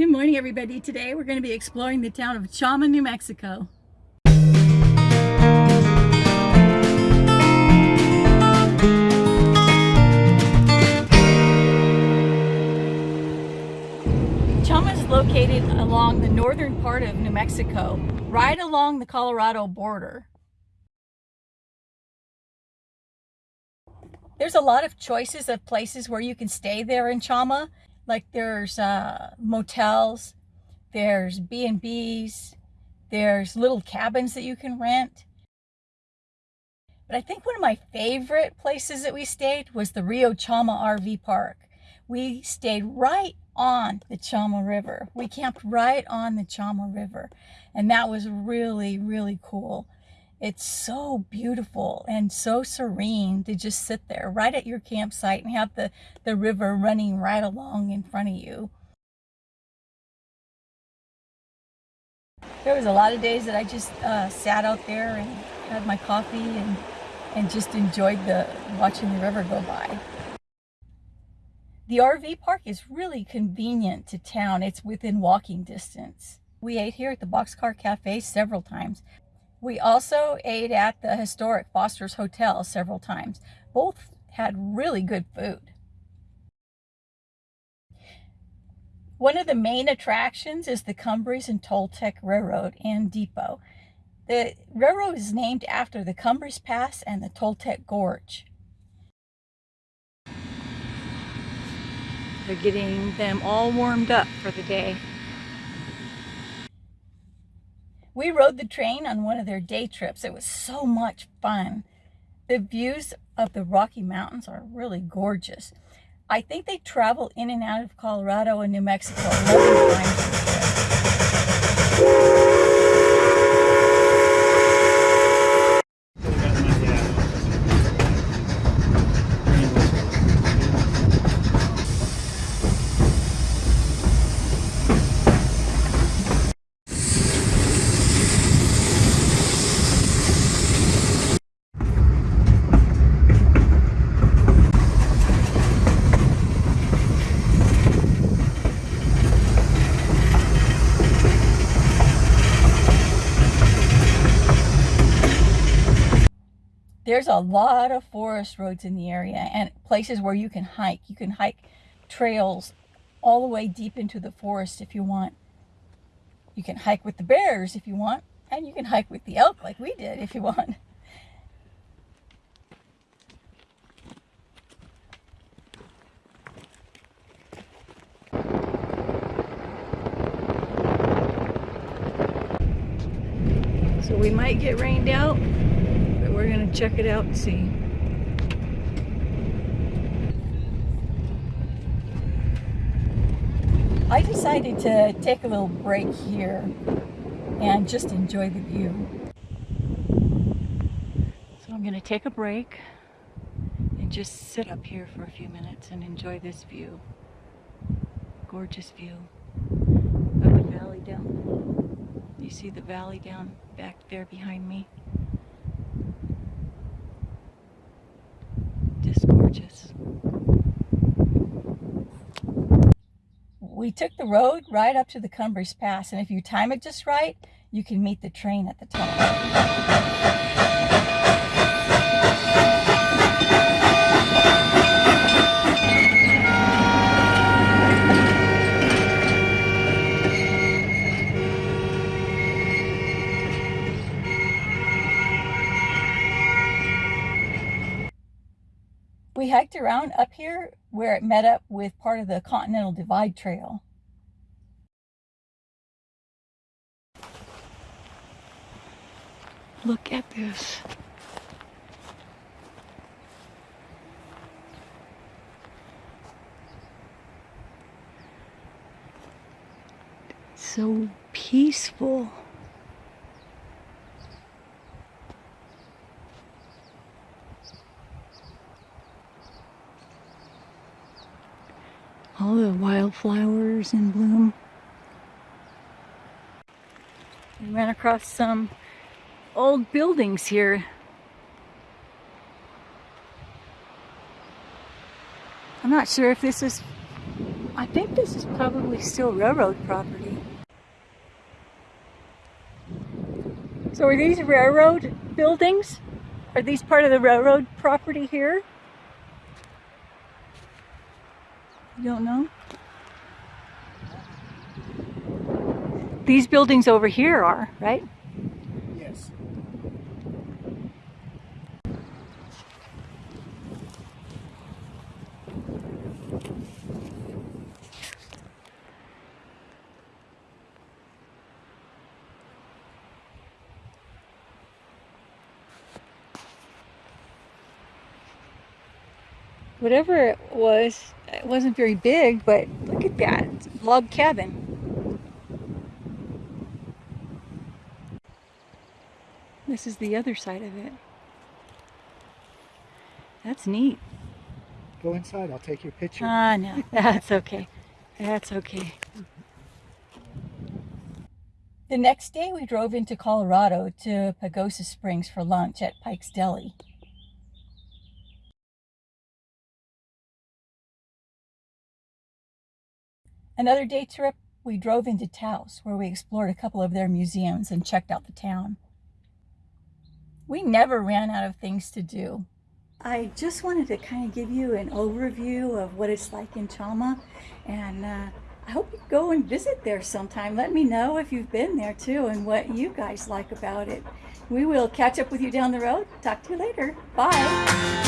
Good morning everybody. Today we're going to be exploring the town of Chama, New Mexico. Chama is located along the northern part of New Mexico, right along the Colorado border. There's a lot of choices of places where you can stay there in Chama. Like there's uh, motels, there's B&Bs, there's little cabins that you can rent. But I think one of my favorite places that we stayed was the Rio Chama RV Park. We stayed right on the Chama River. We camped right on the Chama River. And that was really, really cool. It's so beautiful and so serene to just sit there right at your campsite and have the, the river running right along in front of you. There was a lot of days that I just uh, sat out there and had my coffee and, and just enjoyed the watching the river go by. The RV park is really convenient to town. It's within walking distance. We ate here at the Boxcar Cafe several times. We also ate at the historic Foster's Hotel several times. Both had really good food. One of the main attractions is the Cumbres and Toltec Railroad and Depot. The railroad is named after the Cumbres Pass and the Toltec Gorge. They're getting them all warmed up for the day. We rode the train on one of their day trips. It was so much fun. The views of the Rocky Mountains are really gorgeous. I think they travel in and out of Colorado and New Mexico there's a lot of forest roads in the area and places where you can hike. You can hike trails all the way deep into the forest if you want. You can hike with the bears if you want, and you can hike with the elk like we did if you want. So we might get rained out we're gonna check it out and see. I decided to take a little break here and just enjoy the view. So I'm gonna take a break and just sit up here for a few minutes and enjoy this view. Gorgeous view of the valley down. You see the valley down back there behind me? Gorgeous. We took the road right up to the Cumbres Pass, and if you time it just right, you can meet the train at the top. We hiked around up here where it met up with part of the Continental Divide Trail. Look at this. So peaceful. All the wildflowers in bloom. We ran across some old buildings here. I'm not sure if this is, I think this is probably still railroad property. So are these railroad buildings? Are these part of the railroad property here? You don't know? These buildings over here are, right? Yes. Whatever it was, it wasn't very big, but look at that. It's a log cabin. This is the other side of it. That's neat. Go inside. I'll take your picture. Ah, no, that's okay. That's okay. The next day, we drove into Colorado to Pagosa Springs for lunch at Pike's Deli. Another day trip, we drove into Taos, where we explored a couple of their museums and checked out the town. We never ran out of things to do. I just wanted to kind of give you an overview of what it's like in Chama, and uh, I hope you go and visit there sometime. Let me know if you've been there too and what you guys like about it. We will catch up with you down the road. Talk to you later. Bye.